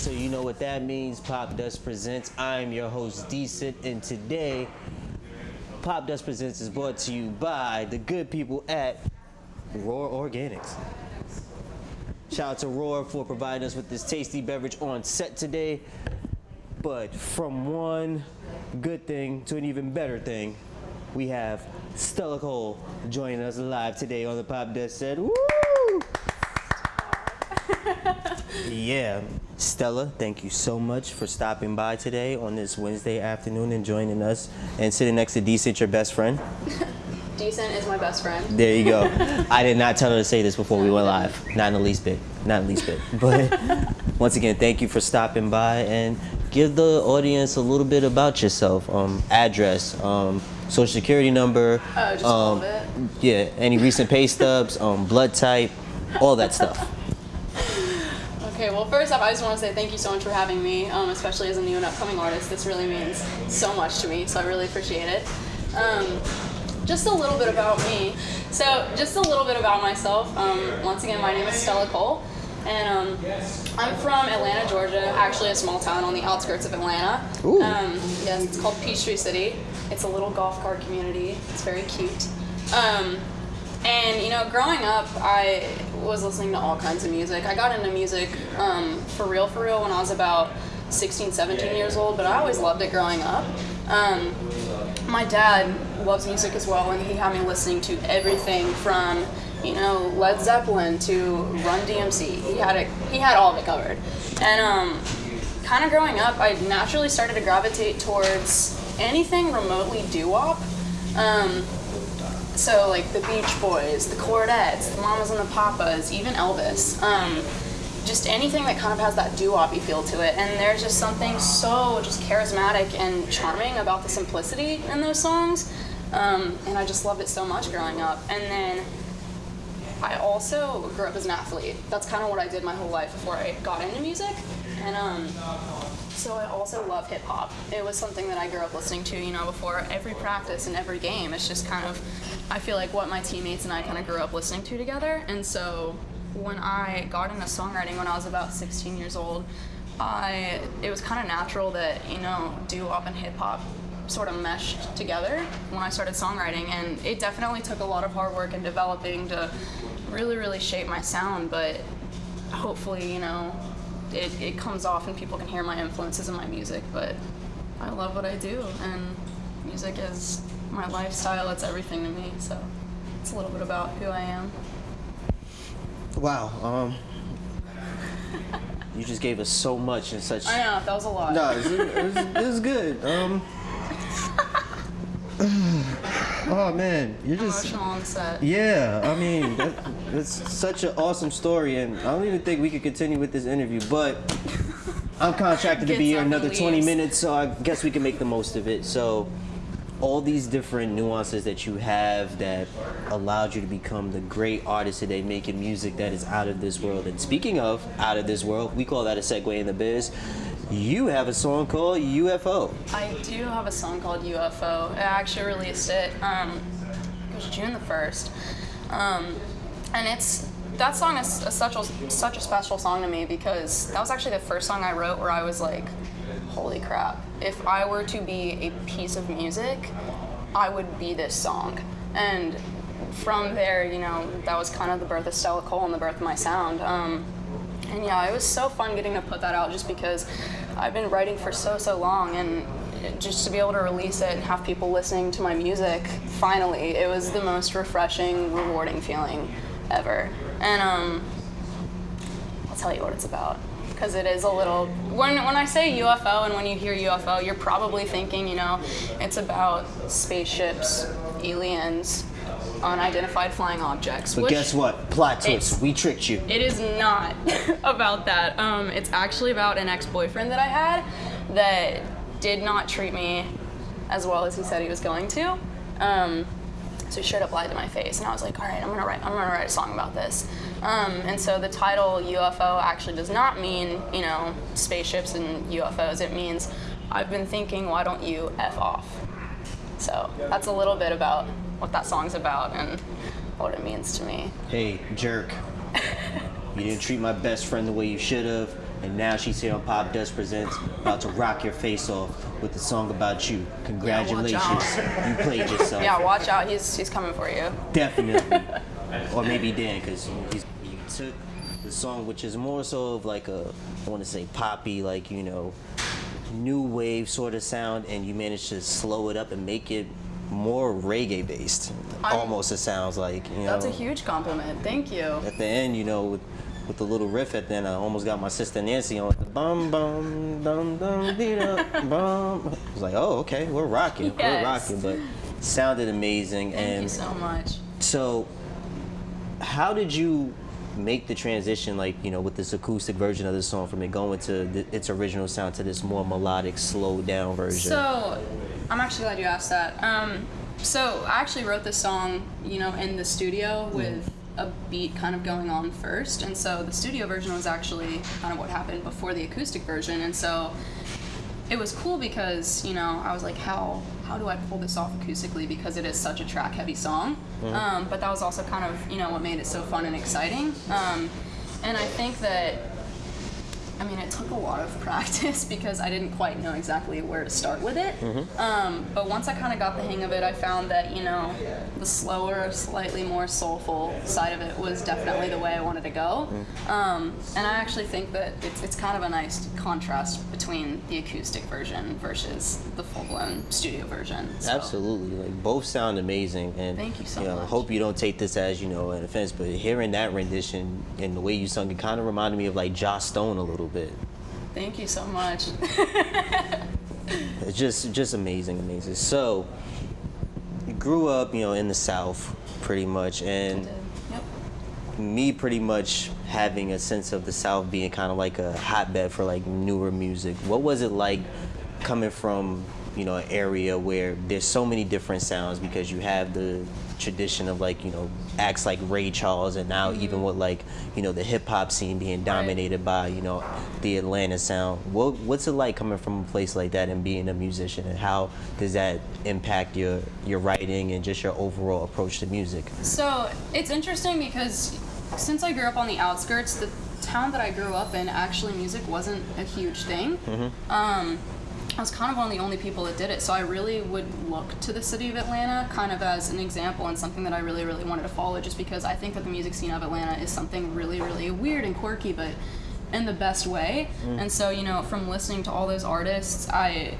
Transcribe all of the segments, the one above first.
so you know what that means. Popdust Presents. I'm your host, Decent, and today, Popdust Presents is brought to you by the good people at Roar Organics. Shout out to Roar for providing us with this tasty beverage on set today. But from one good thing to an even better thing, we have Stella Cole joining us live today on the Popdust set. Woo! yeah, Stella, thank you so much for stopping by today on this Wednesday afternoon and joining us and sitting next to Decent, your best friend. Decent is my best friend. There you go. I did not tell her to say this before we went live. Not in the least bit. Not in the least bit. But once again, thank you for stopping by and give the audience a little bit about yourself. Um, address, um, social security number. Oh, just um, all of it? Yeah, any recent pay stubs, um, blood type, all that stuff. First off, I just want to say thank you so much for having me, um, especially as a new and upcoming artist. This really means so much to me, so I really appreciate it. Um, just a little bit about me. So, just a little bit about myself. Um, once again, my name is Stella Cole, and um, I'm from Atlanta, Georgia, actually a small town on the outskirts of Atlanta. Ooh. Um, yes, it's called Peachtree City. It's a little golf cart community. It's very cute. Um, and you know, growing up, I was listening to all kinds of music. I got into music um, for real, for real when I was about 16, 17 years old, but I always loved it growing up. Um, my dad loves music as well, and he had me listening to everything from you know Led Zeppelin to Run DMC. He had it. He had all of it covered. And um, kind of growing up, I naturally started to gravitate towards anything remotely doo-wop. Um, so like the Beach Boys, the Chordettes, the Mamas and the Papas, even Elvis. Um, just anything that kind of has that doo-wop feel to it. And there's just something so just charismatic and charming about the simplicity in those songs. Um, and I just loved it so much growing up. And then I also grew up as an athlete. That's kind of what I did my whole life before I got into music. And um, so I also love hip hop. It was something that I grew up listening to, you know, before every practice and every game. It's just kind of, I feel like what my teammates and I kind of grew up listening to together. And so when I got into songwriting when I was about 16 years old, I it was kind of natural that you know doo-wop and hip hop sort of meshed together when I started songwriting, and it definitely took a lot of hard work and developing to really really shape my sound. But hopefully, you know, it, it comes off and people can hear my influences in my music. But I love what I do, and music is my lifestyle. It's everything to me. So it's a little bit about who I am. Wow. Um, you just gave us so much in such. I know that was a lot. No, this is, this is good. Um. Oh man, you're just Emotional on set. yeah. I mean, that, that's such an awesome story, and I don't even think we could continue with this interview. But I'm contracted to be here another 20 minutes, so I guess we can make the most of it. So, all these different nuances that you have that allowed you to become the great artist today, making music that is out of this world. And speaking of out of this world, we call that a segue in the biz. You have a song called UFO. I do have a song called UFO. I actually released it. Um, it was June the first, um, and it's that song is a, such a such a special song to me because that was actually the first song I wrote where I was like, "Holy crap! If I were to be a piece of music, I would be this song." And from there, you know, that was kind of the birth of Stella Cole and the birth of my sound. Um, and yeah, it was so fun getting to put that out just because I've been writing for so, so long and just to be able to release it and have people listening to my music, finally, it was the most refreshing, rewarding feeling ever. And um, I'll tell you what it's about. Because it is a little. When, when I say UFO and when you hear UFO, you're probably thinking, you know, it's about spaceships, aliens, unidentified flying objects. But guess what? Plot twist. We tricked you. it is not about that. Um, it's actually about an ex-boyfriend that I had that did not treat me as well as he said he was going to. Um, so he straight up lied to my face, and I was like, "All right, I'm gonna write. I'm gonna write a song about this." Um, and so the title UFO actually does not mean you know spaceships and UFOs. It means I've been thinking, why don't you f off? So that's a little bit about what that song's about and what it means to me. Hey, jerk. You didn't treat my best friend the way you should have. and now she's here on Popdust Presents, about to rock your face off with the song about you. Congratulations, out. you played yourself. Yeah, watch out. He's he's coming for you. Definitely. or maybe Dan, because he's you took the song, which is more so of like a, I want to say poppy, like you know, new wave sort of sound, and you managed to slow it up and make it more reggae based. I'm- Almost, it sounds like you know. That's a huge compliment. Thank you. At the end, you know, with, with the little riff at the end, I almost got my sister Nancy on the bum bum dum dum dee bum. I was like, oh, okay, we're rocking, we're rocking, but sounded amazing Thank and you so much. so, how did you make the transition, like you know, with this acoustic version of the song, from it going to the, its original sound to this more melodic, slowed down version? So, I'm actually glad you asked that. Um, so I actually wrote this song, you know, in the studio with a beat kind of going on first, and so the studio version was actually kind of what happened before the acoustic version, and so it was cool because you know I was like, how how do I pull this off acoustically because it is such a track heavy song, um, but that was also kind of you know what made it so fun and exciting, um, and I think that I mean, it took a lot of practice because I didn't quite know exactly where to start with it. Um, but once I kind of got the hang of it, I found that, you know, the slower, slightly more soulful side of it was definitely the way I wanted to go. Um, and I actually think that it's, it's kind of a nice contrast between the acoustic version versus the full blown studio version. So. Absolutely, like both sound amazing, and Thank you so know, much. I hope you don't take this as you know an offense, but hearing that rendition and the way you sung it kind of reminded me of like Joss Stone a little bit. Thank you so much. It's just just amazing, amazing. So you grew up, you know, in the South, pretty much, and yep. me pretty much having a sense of the South being kind of like a hotbed for like newer music. What was it like coming from, you know, an area where there's so many different sounds because you have the tradition of like, you know, acts like Ray Charles and now even with like, you know, the hip hop scene being dominated by, you know, the Atlanta sound. What what's it like coming from a place like that and being a musician and how does that impact your your writing and just your overall approach to music? So it's interesting because since I grew up on the outskirts, the town that I grew up in, actually, music wasn't a huge thing. Um, I was kind of one of the only people that did it, so I really would look to the city of Atlanta kind of as an example and something that I really, really wanted to follow just because I think that the music scene of Atlanta is something really, really weird and quirky, but in the best way. Mm. And so, you know, from listening to all those artists, I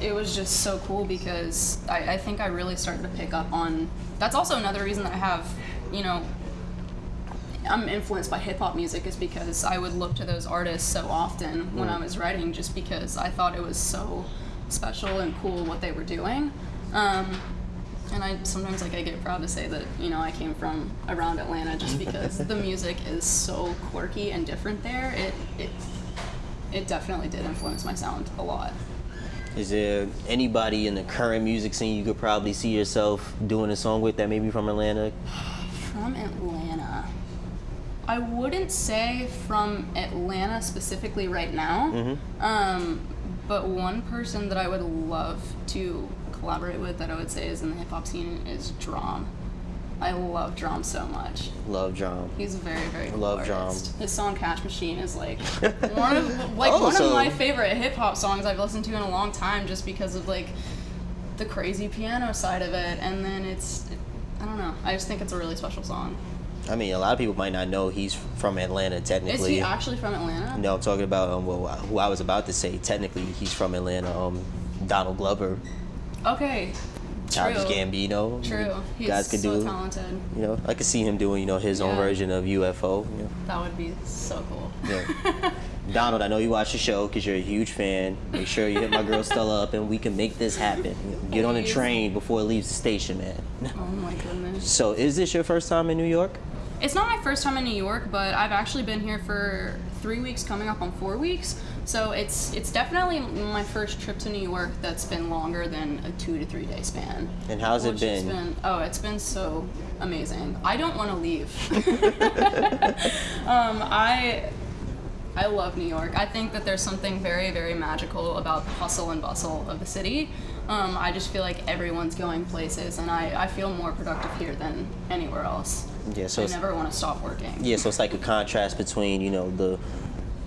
it was just so cool because I, I think I really started to pick up on. That's also another reason that I have, you know, I'm influenced by hip hop music is because I would look to those artists so often when I was writing, just because I thought it was so special and cool what they were doing. Um, and I sometimes like I get proud to say that you know I came from around Atlanta just because the music is so quirky and different there. It it it definitely did influence my sound a lot. Is there anybody in the current music scene you could probably see yourself doing a song with that maybe from Atlanta? From Atlanta. I wouldn't say from Atlanta specifically right now. Um, but one person that I would love to collaborate with that I would say is in the hip hop scene is Drum. I love D.R.A.M. so much. Love Drum. He's very, very cool Love artist. His song "Cash Machine" is like one of like Oh, one so- of my favorite hip hop songs I've listened to in a long time, just because of like the crazy piano side of it, and then it's I don't know. I just think it's a really special song. I mean, a lot of people might not know he's from Atlanta Technically, Is he actually from Atlanta? no, I'm talking about um, well, who I was about to say. Technically, he's from Atlanta. Um, Donald Glover, Okay. Childish True. Gambino. True. He's guys could so do. talented. You know, I could see him doing you know his own version of UFO. You know. That would be so cool. Yeah. Donald, I know you watch the show because you're a huge fan. Make sure you hit my girl Stella up and we can make this happen. Get on the train before it leaves the station, man. Oh my goodness. So, is this your first time in New York? It's not my first time in New York, but I've actually been here for three weeks, coming up on four weeks. So it's it's definitely my first trip to New York that's been longer than a two to three day span. And how's it has been? Oh, it's been so amazing. I don't want to leave. um, I I love New York. I think that there's something very very magical about the hustle and bustle of the city. Um, I just feel like everyone's going places, and I, I feel more productive here than anywhere else. Yeah, so I never want to stop working. yeah, so it's like a contrast between you know the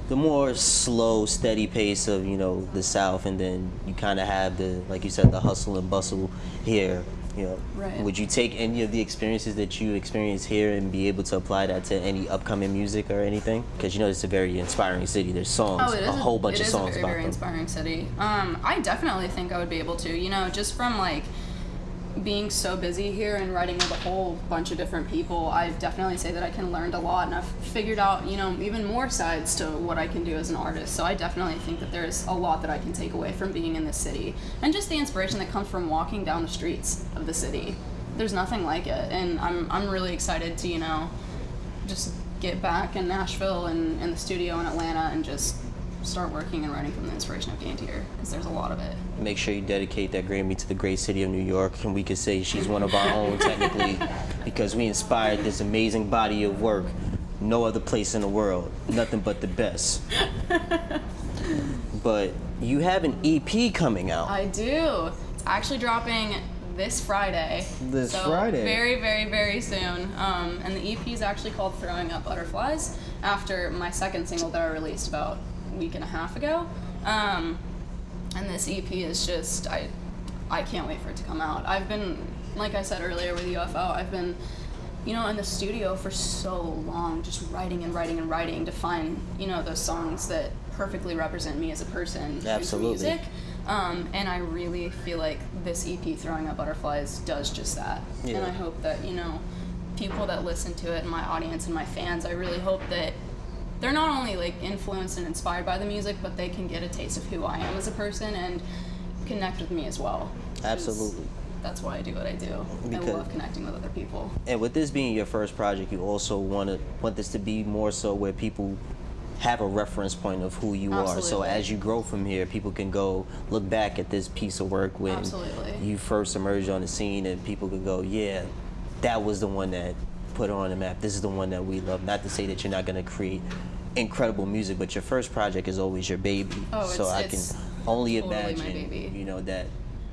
the more slow, steady pace of you know the South, and then you kind of have the like you said the hustle and bustle here. You know, Right. would you take any of the experiences that you experience here and be able to apply that to any upcoming music or anything? Because you know it's a very inspiring city. There's songs, Oh, it is a whole bunch it of is songs a very, very inspiring city. Um, I definitely think I would be able to. You know, just from like being so busy here and writing with a whole bunch of different people, I definitely say that I can learn a lot, and I've figured out, you know, even more sides to what I can do as an artist. So I definitely think that there's a lot that I can take away from being in this city, and just the inspiration that comes from walking down the streets of the city. There's nothing like it, and I'm I'm really excited to you know just get back in Nashville and in the studio in Atlanta and just start working and writing from the inspiration I've gained here because there's a lot of it. Make sure you dedicate that Grammy to the great city of New York, and we could say she's one of our own technically, because we inspired this amazing body of work. No other place in the world, nothing but the best. but you have an EP coming out. I do. It's actually dropping this Friday. This so Friday. Very, very, very soon. Um, and the EP is actually called Throwing Up Butterflies after my second single that I released about a week and a half ago. Um, and this EP is just I I can't wait for it to come out. I've been like I said earlier with UFO, I've been you know in the studio for so long just writing and writing and writing to find, you know, those songs that perfectly represent me as a person through Absolutely. music. Um, and I really feel like this EP, Throwing Up Butterflies, does just that. Yeah. And I hope that, you know, people that listen to it and my audience and my fans, I really hope that they're not only like influenced and inspired by the music, but they can get a taste of who I am as a person and connect with me as well. Absolutely. That's why I do what I do. Because- I love connecting with other people. And with this being your first project, you also want to want this to be more so where people have a reference point of who you are. So as you grow from here, people can go look back at this piece of work when Absolutely. you first emerged on the scene, and people could go, "Yeah, that was the one that put on the map. This is the one that we love." Not to say that you're not going to create incredible music, but your first project is always your baby. Oh, so it's- I it's can only totally my imagine, baby. you know, that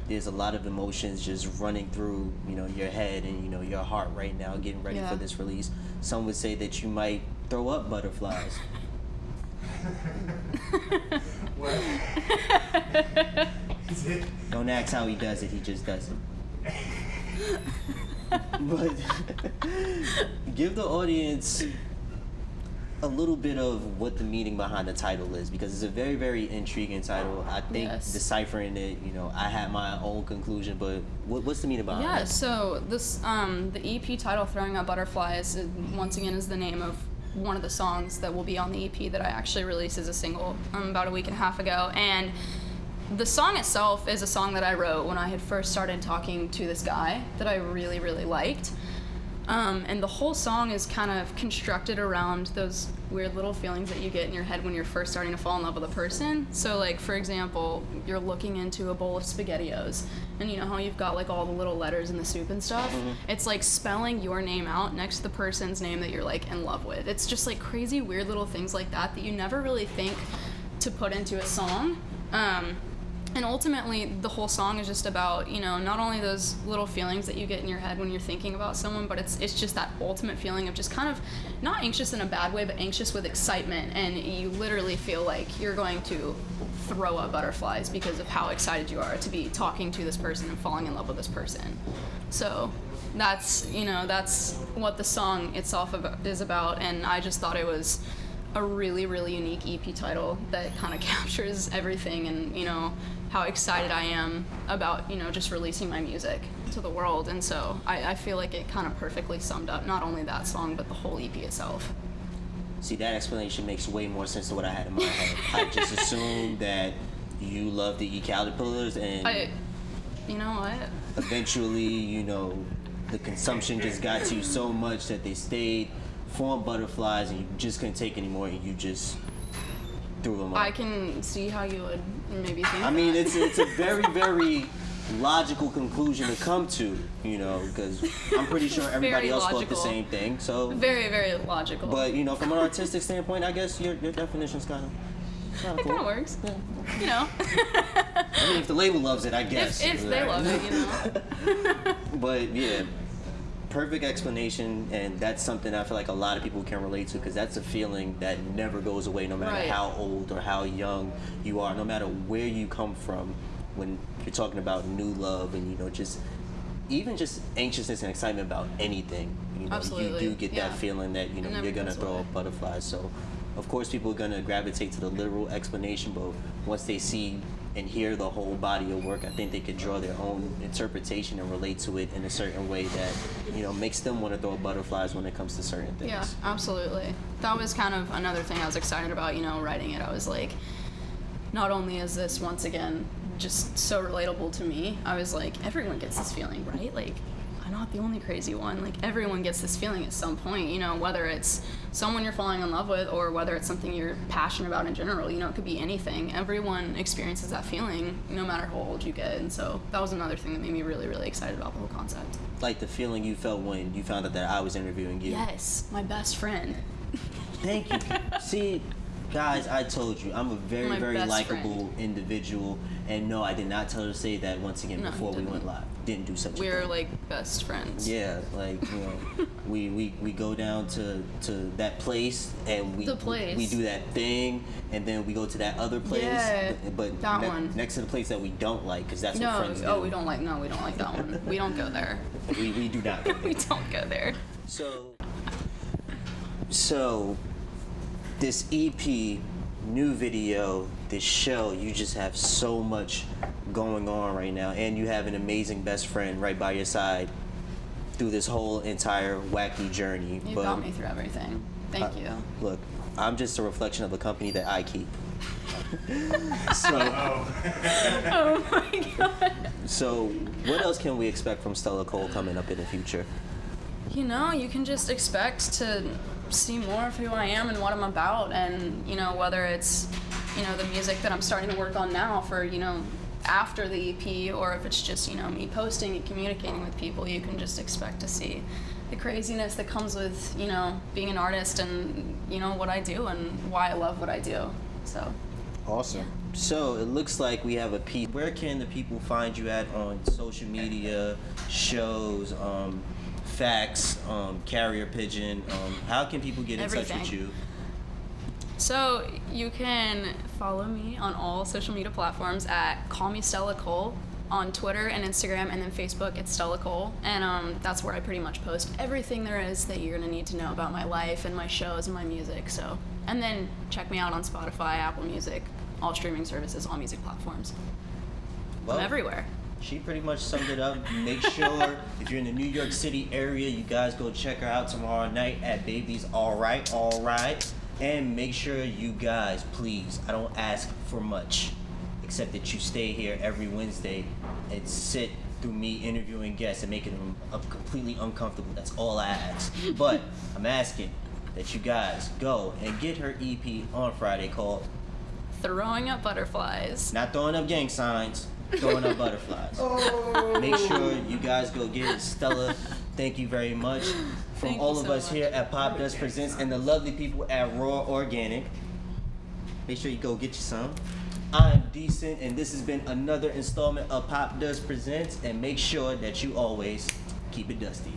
there's a lot of emotions just running through, you know, your head and you know your heart right now, getting ready Yeah. for this release. Some would say that you might throw up butterflies. What? Is it? Don't ask how he does it; he just does it. but give the audience a little bit of what the meaning behind the title is because it's a very very intriguing title i think Yes. deciphering it you know i had my own conclusion but what, what's the meaning behind it? Yeah, so this um, the EP title "Throwing out Butterflies" is, once again is the name of one of the songs that will be on the EP that I actually released as a single um, about a week and a half ago, and the song itself is a song that I wrote when I had first started talking to this guy that I really really liked. Um, and the whole song is kind of constructed around those weird little feelings that you get in your head when you're first starting to fall in love with a person. So, like, for example, you're looking into a bowl of SpaghettiOs, and you know how you've got like all the little letters in the soup and stuff? It's like spelling your name out next to the person's name that you're like in love with. It's just like crazy, weird little things like that that you never really think to put into a song. Um, and ultimately the whole song is just about you know not only those little feelings that you get in your head when you're thinking about someone but it's it's just that ultimate feeling of just kind of not anxious in a bad way but anxious with excitement. And you literally feel like you're going to throw up butterflies because of how excited you are to be talking to this person and falling in love with this person. So that's you know that's what the song itself is about. And i just thought it was a really really unique ep title that kind of captures everything and you know how excited i am about you know just releasing my music to the world. And so i, I feel like it kind of perfectly summed up not only that song but the whole ep itself. See that explanation makes way more sense than what i had in my head i just assumed that you love to eat caterpillars and i you know what? eventually, you know, the consumption just got to you so much that they stayed, formed butterflies, and you just couldn't take anymore, and you just i can see how you would maybe think I mean, it's it's a very very logical conclusion to come to, you know, because I'm pretty sure everybody Very else thought the same thing. So, very very logical but you know, from an artistic standpoint, I guess your your definition's kind of. Kind it of kind cool. of works you know I mean, if the label loves it, I guess. if, if they love it you know But yeah, perfect explanation, and that's something I feel like a lot of people can relate to because that's a feeling that never goes away, no matter Right. how old or how young you are, no matter where you come from. When you're talking about new love and you know just even just anxiousness and excitement about anything, you know, Absolutely, you do get yeah. that feeling that you know you're gonna throw up butterflies. So, of course, people are gonna gravitate to the literal explanation, but once they see and hear the whole body of work, I think they could draw their own interpretation and relate to it in a certain way that you know makes them want to throw butterflies when it comes to certain things. Yeah, absolutely. That was kind of another thing I was excited about, you know, writing it. I was like, not only is this once again just so relatable to me, I was like, everyone gets this feeling, right? Like, not the only crazy one. Like, everyone gets this feeling at some point, you know, whether it's someone you're falling in love with or whether it's something you're passionate about in general, you know, it could be anything. Everyone experiences that feeling no matter how old you get. And so that was another thing that made me really, really excited about the whole concept. Like the feeling you felt when you found out that I was interviewing you. Yes, my best friend. Thank you. See, guys, I told you I'm a very, My very likable individual, and no, I did not tell her to say that once again No, before we went live. Didn't do such a We're thing. like best friends. Yeah, like you know, we, we we go down to to that place and we The place. we do that thing, and then we go to that other place. Yeah, but, but that ne- one. next to the place that we don't like, because that's what No, friends oh, do. oh, we don't like. No, we don't like that one. We don't go there. We, we do not. go there. we don't go there. So, so this EP, new video, this show, you just have so much going on right now, and you have an amazing best friend right by your side through this whole entire wacky journey. You got me through everything. Thank uh, you. Look, I'm just a reflection of the company that I keep. so, Oh my god. so what else can we expect from Stella Cole coming up in the future? You know, you can just expect to see more of who I am and what I'm about, and you know whether it's you know the music that I'm starting to work on now for you know after the EP, or if it's just you know me posting and communicating with people. You can just expect to see the craziness that comes with you know being an artist and you know what I do and why I love what I do. So. Awesome. So it looks like we have a piece. Where can the people find you at on social media, shows, um, fax, um, carrier pigeon? Um, how can people get in touch with you? So you can follow me on all social media platforms at Call Me Stella Cole on Twitter and Instagram, and then Facebook it's Stella Cole, and um, that's where I pretty much post everything there is that you're gonna need to know about my life and my shows and my music. So, and then check me out on Spotify, Apple Music, all streaming services, all music platforms. Well, I'm everywhere. She pretty much summed it up. Make sure if you're in the New York City area, you guys go check her out tomorrow night at Baby's All Right, All Right. And make sure you guys, please, I don't ask for much, except that you stay here every Wednesday and sit through me interviewing guests and making them completely uncomfortable. That's all I ask. But I'm asking that you guys go and get her EP on Friday called Throwing up butterflies. not throwing up gang signs, throwing up butterflies. Oh. Make sure you guys go get it. Stella, thank you very much. From Thank all of so us much. here at Popdust Presents and the lovely people at Roar Organic. Make sure you go get you some. I'm Decent, and this has been another installment of Popdust Presents. And make sure that you always keep it dusty.